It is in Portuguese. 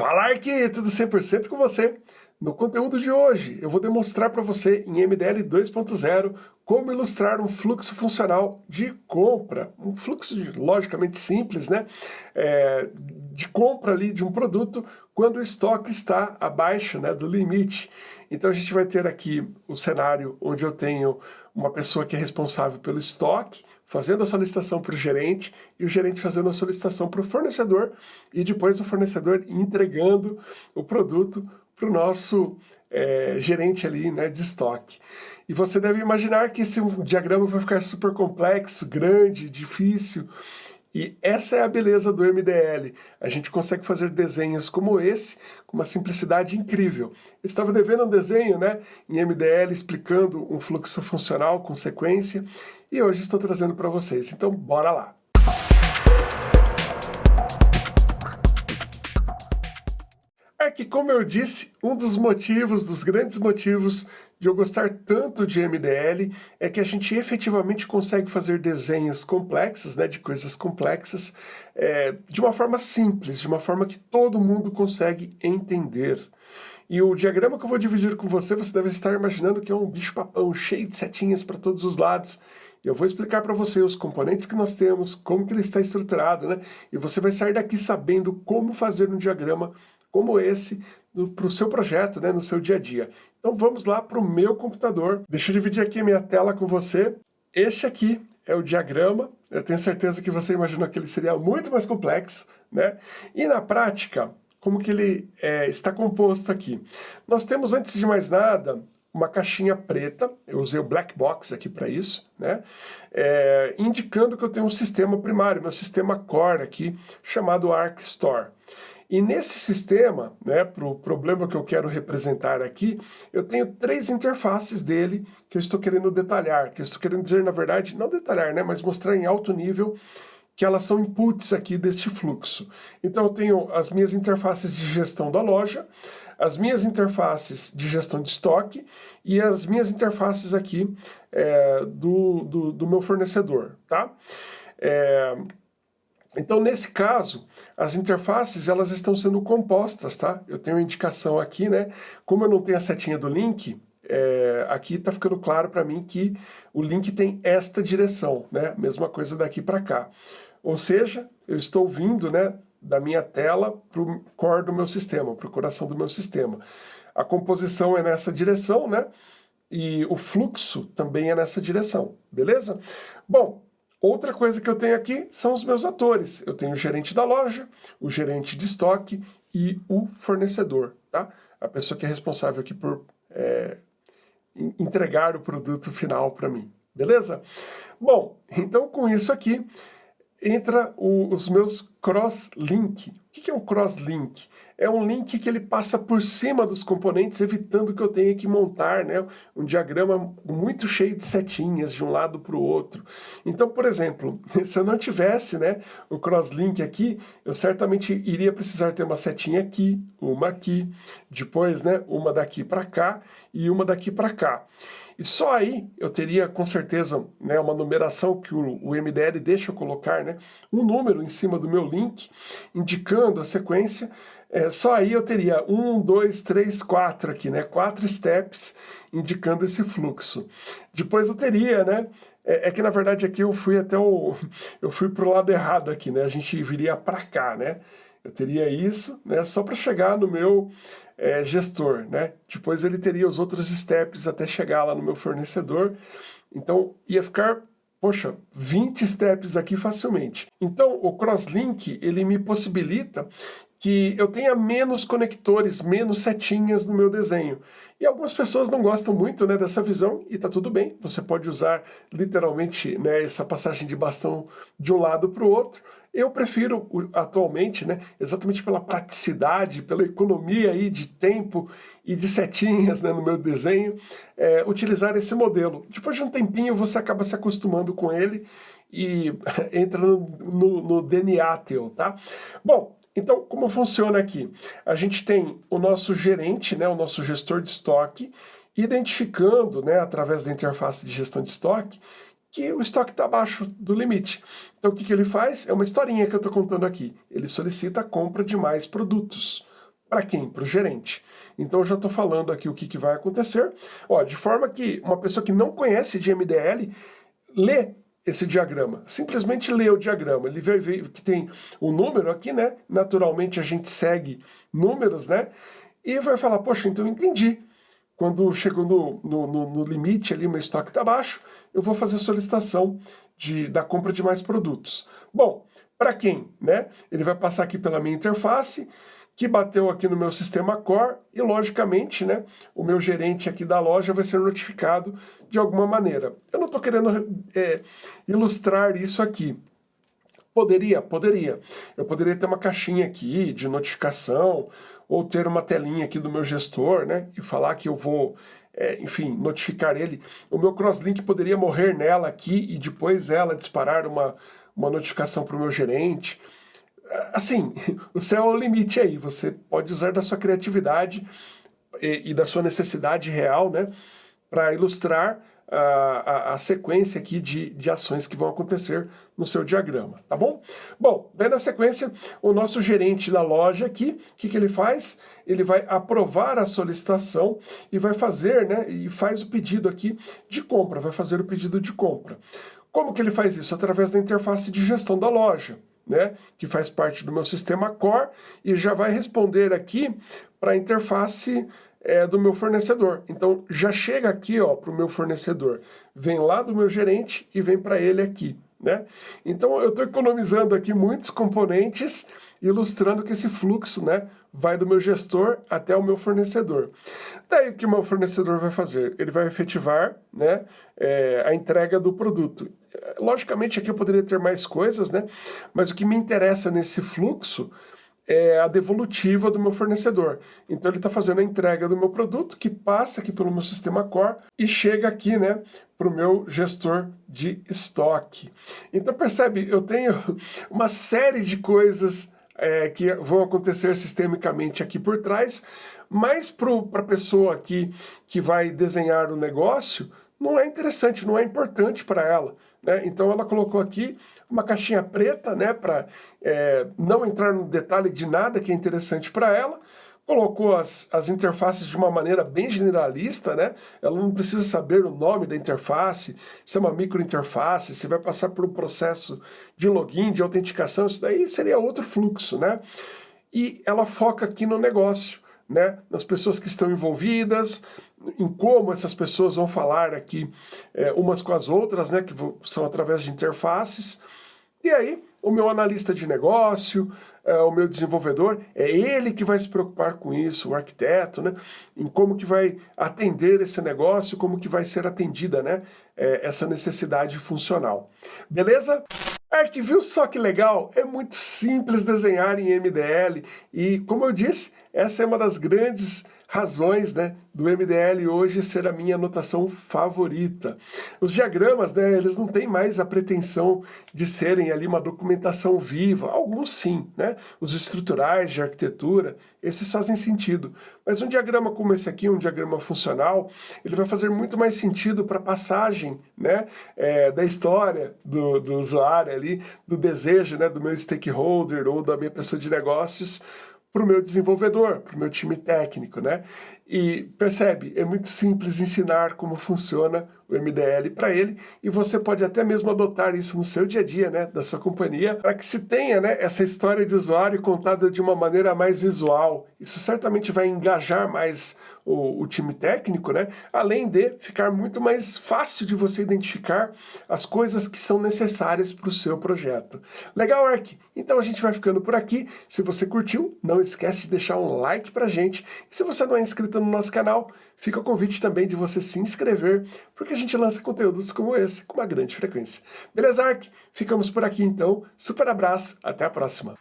Falar que tudo 100% com você. No conteúdo de hoje, eu vou demonstrar para você em MDL 2.0 como ilustrar um fluxo funcional de compra, um fluxo logicamente simples, né? É, de compra ali de um produto quando o estoque está abaixo né, do limite. Então a gente vai ter aqui o cenário onde eu tenho uma pessoa que é responsável pelo estoque, fazendo a solicitação para o gerente, e o gerente fazendo a solicitação para o fornecedor, e depois o fornecedor entregando o produto para o nosso é, gerente ali né, de estoque. E você deve imaginar que esse diagrama vai ficar super complexo, grande, difícil, e essa é a beleza do MDL. A gente consegue fazer desenhos como esse, com uma simplicidade incrível. Eu estava devendo um desenho né, em MDL explicando um fluxo funcional com sequência, e hoje estou trazendo para vocês. Então, bora lá! Que, como eu disse, um dos motivos, dos grandes motivos de eu gostar tanto de MDL é que a gente efetivamente consegue fazer desenhos complexos, né, de coisas complexas, é, de uma forma simples, de uma forma que todo mundo consegue entender. E o diagrama que eu vou dividir com você, você deve estar imaginando que é um bicho-papão cheio de setinhas para todos os lados. Eu vou explicar para você os componentes que nós temos, como que ele está estruturado, né? E você vai sair daqui sabendo como fazer um diagrama como esse para o seu projeto, né, no seu dia a dia. Então vamos lá para o meu computador. Deixa eu dividir aqui a minha tela com você. Este aqui é o diagrama. Eu tenho certeza que você imaginou que ele seria muito mais complexo, né? E na prática, como que ele é, está composto aqui? Nós temos, antes de mais nada, uma caixinha preta, eu usei o black box aqui para isso, né? É, indicando que eu tenho um sistema primário, meu sistema core aqui, chamado Arc Store. E nesse sistema, né, para o problema que eu quero representar aqui, eu tenho três interfaces dele que eu estou querendo detalhar, que eu estou querendo dizer, na verdade, não detalhar, né, mas mostrar em alto nível que elas são inputs aqui deste fluxo. Então eu tenho as minhas interfaces de gestão da loja, as minhas interfaces de gestão de estoque e as minhas interfaces aqui é, do, do, do, meu fornecedor, tá? É, então, nesse caso, as interfaces elas estão sendo compostas, tá? Eu tenho indicação aqui, né? Como eu não tenho a setinha do link, é, aqui está ficando claro para mim que o link tem esta direção, né? Mesma coisa daqui para cá. Ou seja, eu estou vindo, né, da minha tela para o core do meu sistema, para o coração do meu sistema. A composição é nessa direção, né? E o fluxo também é nessa direção, beleza? Bom, Outra coisa que eu tenho aqui são os meus atores. Eu tenho o gerente da loja, o gerente de estoque e o fornecedor, tá? A pessoa que é responsável aqui por é, entregar o produto final para mim, beleza? Bom, então com isso aqui entra o, os meus cross-link. O que é um cross-link? É um link que ele passa por cima dos componentes, evitando que eu tenha que montar né, um diagrama muito cheio de setinhas de um lado para o outro. Então, por exemplo, se eu não tivesse né, o cross-link aqui, eu certamente iria precisar ter uma setinha aqui, uma aqui, depois né, uma daqui para cá e uma daqui para cá. E só aí eu teria com certeza né, uma numeração que o, o, MDL deixa eu colocar, né, um número em cima do meu link, indicando a sequência. É, só aí eu teria um, dois, três, quatro aqui, né, quatro steps indicando esse fluxo. Depois eu teria, né, é, é que na verdade aqui eu fui até o, eu fui para o lado errado aqui, né, a gente viria para cá, né, eu teria isso, né, só para chegar no meu é, gestor, né? Depois ele teria os outros steps até chegar lá no meu fornecedor. Então ia ficar, poxa, 20 steps aqui facilmente. Então o Crosslink, ele me possibilita que eu tenha menos conectores, menos setinhas no meu desenho. E algumas pessoas não gostam muito né, dessa visão, e está tudo bem, você pode usar literalmente né, essa passagem de bastão de um lado para o outro, eu prefiro, atualmente, né, exatamente pela praticidade, pela economia aí de tempo e de setinhas né, no meu desenho, é, utilizar esse modelo. Depois de um tempinho você acaba se acostumando com ele e entra no, no, no DNA teu, tá? Bom, então, como funciona aqui? A gente tem o nosso gerente, né, o nosso gestor de estoque, identificando, né, através da interface de gestão de estoque, que o estoque está abaixo do limite. Então o que, que ele faz? É uma historinha que eu estou contando aqui. Ele solicita a compra de mais produtos. Para quem? Para o gerente. Então eu já estou falando aqui o que, que vai acontecer. Ó, de forma que uma pessoa que não conhece de MDL lê esse diagrama. Simplesmente lê o diagrama. Ele vai ver que tem um número aqui, né? Naturalmente a gente segue números, né? E vai falar, poxa, então eu entendi. Quando chego no, no, no, no limite ali, meu estoque está baixo, eu vou fazer solicitação de, da compra de mais produtos. Bom, para quem? Né? Ele vai passar aqui pela minha interface, que bateu aqui no meu sistema Core e, logicamente, né, o meu gerente aqui da loja vai ser notificado de alguma maneira. Eu não estou querendo é, ilustrar isso aqui. Poderia? Poderia. Eu poderia ter uma caixinha aqui de notificação ou ter uma telinha aqui do meu gestor, né, e falar que eu vou, é, enfim, notificar ele. O meu crosslink poderia morrer nela aqui e depois ela disparar uma, uma notificação para o meu gerente assim, o céu é o limite aí, você pode usar da sua criatividade e, e da sua necessidade real, né, para ilustrar a, a, a, sequência aqui de, de ações que vão acontecer no seu diagrama, tá bom? Bom, daí na sequência, o nosso gerente da loja aqui, o que, que ele faz? Ele vai aprovar a solicitação e vai fazer, né, e faz o pedido aqui de compra, vai fazer o pedido de compra. Como que ele faz isso? Através da interface de gestão da loja né, que faz parte do meu sistema Core, e já vai responder aqui para a interface é, do meu fornecedor. Então, já chega aqui para o meu fornecedor, vem lá do meu gerente e vem para ele aqui. Né? Então, eu estou economizando aqui muitos componentes, ilustrando que esse fluxo né, vai do meu gestor até o meu fornecedor. Daí, o que o meu fornecedor vai fazer? Ele vai efetivar né, é, a entrega do produto. Logicamente, aqui eu poderia ter mais coisas, né? mas o que me interessa nesse fluxo é a devolutiva do meu fornecedor. Então ele está fazendo a entrega do meu produto, que passa aqui pelo meu sistema Core e chega aqui né, para o meu gestor de estoque. Então percebe, eu tenho uma série de coisas é, que vão acontecer sistemicamente aqui por trás, mas para a pessoa aqui que vai desenhar o negócio, não é interessante, não é importante para ela. Né? Então ela colocou aqui uma caixinha preta, né, para é, não entrar no detalhe de nada que é interessante para ela, colocou as, as interfaces de uma maneira bem generalista, né? Ela não precisa saber o nome da interface, se é uma microinterface, se vai passar por um processo de login, de autenticação, isso daí seria outro fluxo, né? E ela foca aqui no negócio né, nas pessoas que estão envolvidas, em como essas pessoas vão falar aqui é, umas com as outras, né, que são através de interfaces. E aí, o meu analista de negócio, é, o meu desenvolvedor, é ele que vai se preocupar com isso, o arquiteto, né, em como que vai atender esse negócio, como que vai ser atendida né, é, essa necessidade funcional. Beleza? Ark, viu só que legal? É muito simples desenhar em MDL e, como eu disse, essa é uma das grandes razões né, do MDL hoje ser a minha anotação favorita. Os diagramas, né, eles não têm mais a pretensão de serem ali uma documentação viva, alguns sim, né? Os estruturais de arquitetura, esses fazem sentido. Mas um diagrama como esse aqui, um diagrama funcional, ele vai fazer muito mais sentido para a passagem né, é, da história do, do usuário ali, do desejo né, do meu stakeholder ou da minha pessoa de negócios, para o meu desenvolvedor, para o meu time técnico, né? E percebe, é muito simples ensinar como funciona o MDL para ele e você pode até mesmo adotar isso no seu dia a dia, né, da sua companhia, para que se tenha, né, essa história de usuário contada de uma maneira mais visual. Isso certamente vai engajar mais o, o time técnico, né, além de ficar muito mais fácil de você identificar as coisas que são necessárias para o seu projeto. Legal, Ark? Então a gente vai ficando por aqui. Se você curtiu, não esquece de deixar um like pra gente. E se você não é inscrito no nosso canal, fica o convite também de você se inscrever, porque a gente lança conteúdos como esse com uma grande frequência. Beleza, Ark? Ficamos por aqui então. Super abraço, até a próxima.